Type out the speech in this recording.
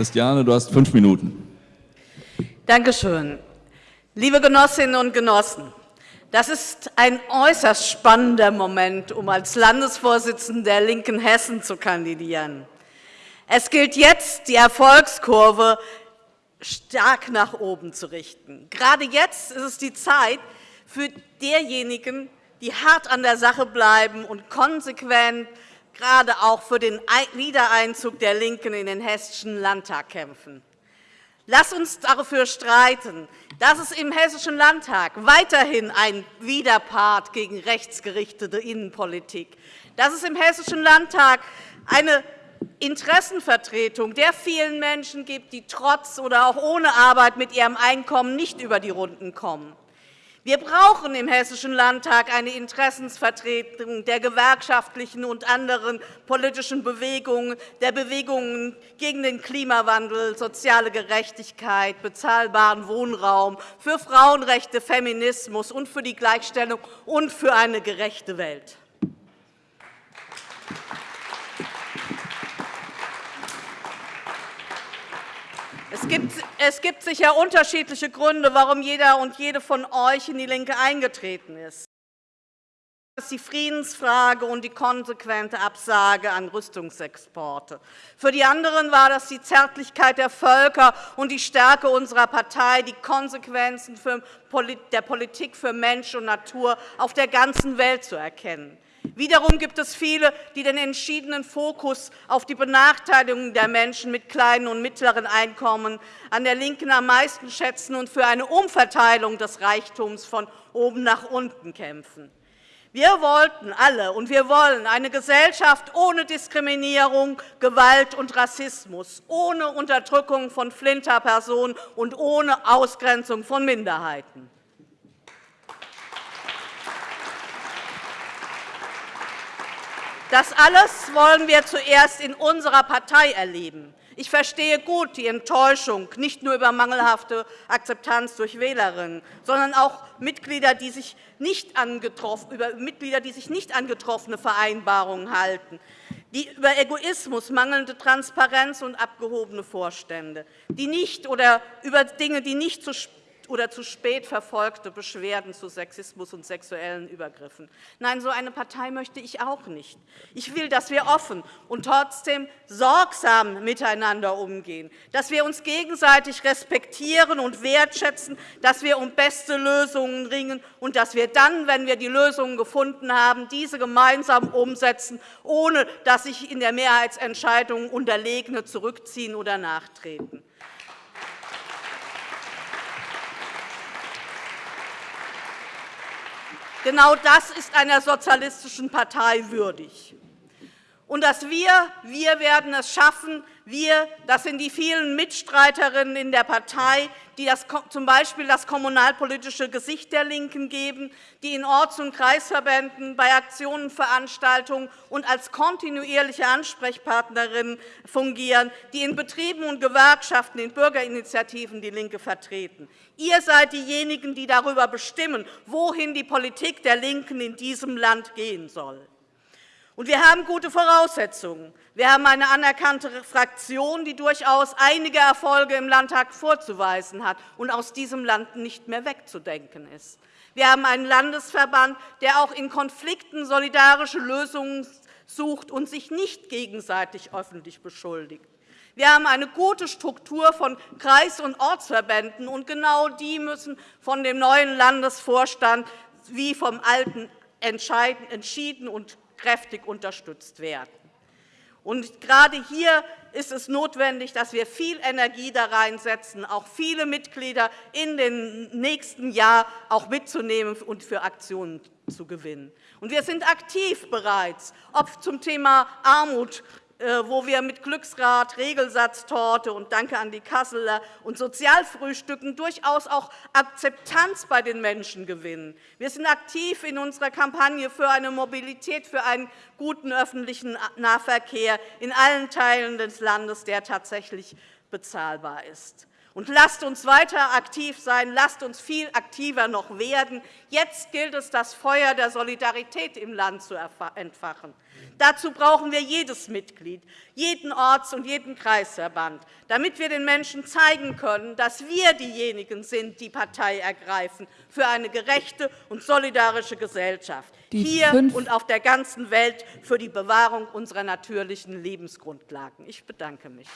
Christiane, du hast fünf Minuten. Danke schön. Liebe Genossinnen und Genossen, das ist ein äußerst spannender Moment, um als Landesvorsitzende der Linken Hessen zu kandidieren. Es gilt jetzt, die Erfolgskurve stark nach oben zu richten. Gerade jetzt ist es die Zeit für derjenigen, die hart an der Sache bleiben und konsequent gerade auch für den Wiedereinzug der LINKEN in den Hessischen Landtag kämpfen. Lass uns dafür streiten, dass es im Hessischen Landtag weiterhin ein Widerpart gegen rechtsgerichtete Innenpolitik, dass es im Hessischen Landtag eine Interessenvertretung der vielen Menschen gibt, die trotz oder auch ohne Arbeit mit ihrem Einkommen nicht über die Runden kommen. Wir brauchen im Hessischen Landtag eine Interessensvertretung der gewerkschaftlichen und anderen politischen Bewegungen, der Bewegungen gegen den Klimawandel, soziale Gerechtigkeit, bezahlbaren Wohnraum, für Frauenrechte, Feminismus und für die Gleichstellung und für eine gerechte Welt. Es gibt, es gibt sicher unterschiedliche Gründe, warum jeder und jede von euch in die LINKE eingetreten ist. Das ist die Friedensfrage und die konsequente Absage an Rüstungsexporte. Für die anderen war das die Zärtlichkeit der Völker und die Stärke unserer Partei, die Konsequenzen der Politik für Mensch und Natur auf der ganzen Welt zu erkennen. Wiederum gibt es viele, die den entschiedenen Fokus auf die Benachteiligung der Menschen mit kleinen und mittleren Einkommen an der LINKEN am meisten schätzen und für eine Umverteilung des Reichtums von oben nach unten kämpfen. Wir wollten alle und wir wollen eine Gesellschaft ohne Diskriminierung, Gewalt und Rassismus, ohne Unterdrückung von Flinterpersonen und ohne Ausgrenzung von Minderheiten. Das alles wollen wir zuerst in unserer Partei erleben. Ich verstehe gut die Enttäuschung, nicht nur über mangelhafte Akzeptanz durch Wählerinnen, sondern auch Mitglieder, die sich nicht über Mitglieder, die sich nicht an getroffene Vereinbarungen halten, die über Egoismus, mangelnde Transparenz und abgehobene Vorstände, die nicht oder über Dinge, die nicht zu oder zu spät verfolgte Beschwerden zu Sexismus und sexuellen Übergriffen. Nein, so eine Partei möchte ich auch nicht. Ich will, dass wir offen und trotzdem sorgsam miteinander umgehen, dass wir uns gegenseitig respektieren und wertschätzen, dass wir um beste Lösungen ringen und dass wir dann, wenn wir die Lösungen gefunden haben, diese gemeinsam umsetzen, ohne dass sich in der Mehrheitsentscheidung Unterlegene zurückziehen oder nachtreten. Genau das ist einer sozialistischen Partei würdig. Und dass wir, wir werden es schaffen, wir, das sind die vielen Mitstreiterinnen in der Partei, die das, z. B. das kommunalpolitische Gesicht der LINKEN geben, die in Orts- und Kreisverbänden bei Aktionen, Veranstaltungen und als kontinuierliche Ansprechpartnerinnen fungieren, die in Betrieben und Gewerkschaften, in Bürgerinitiativen DIE LINKE vertreten. Ihr seid diejenigen, die darüber bestimmen, wohin die Politik der LINKEN in diesem Land gehen soll. Und wir haben gute Voraussetzungen. Wir haben eine anerkannte Fraktion, die durchaus einige Erfolge im Landtag vorzuweisen hat und aus diesem Land nicht mehr wegzudenken ist. Wir haben einen Landesverband, der auch in Konflikten solidarische Lösungen sucht und sich nicht gegenseitig öffentlich beschuldigt. Wir haben eine gute Struktur von Kreis- und Ortsverbänden, und genau die müssen von dem neuen Landesvorstand wie vom alten entschieden und kräftig unterstützt werden. Und gerade hier ist es notwendig, dass wir viel Energie da reinsetzen, auch viele Mitglieder in den nächsten Jahr auch mitzunehmen und für Aktionen zu gewinnen. Und wir sind aktiv bereits, ob zum Thema Armut, wo wir mit Glücksrad, Regelsatztorte und Danke an die Kasseler und Sozialfrühstücken durchaus auch Akzeptanz bei den Menschen gewinnen. Wir sind aktiv in unserer Kampagne für eine Mobilität, für einen guten öffentlichen Nahverkehr in allen Teilen des Landes, der tatsächlich bezahlbar ist. Und lasst uns weiter aktiv sein, lasst uns viel aktiver noch werden. Jetzt gilt es, das Feuer der Solidarität im Land zu entfachen. Dazu brauchen wir jedes Mitglied, jeden Orts- und jeden Kreisverband, damit wir den Menschen zeigen können, dass wir diejenigen sind, die Partei ergreifen für eine gerechte und solidarische Gesellschaft, die hier und auf der ganzen Welt für die Bewahrung unserer natürlichen Lebensgrundlagen. Ich bedanke mich.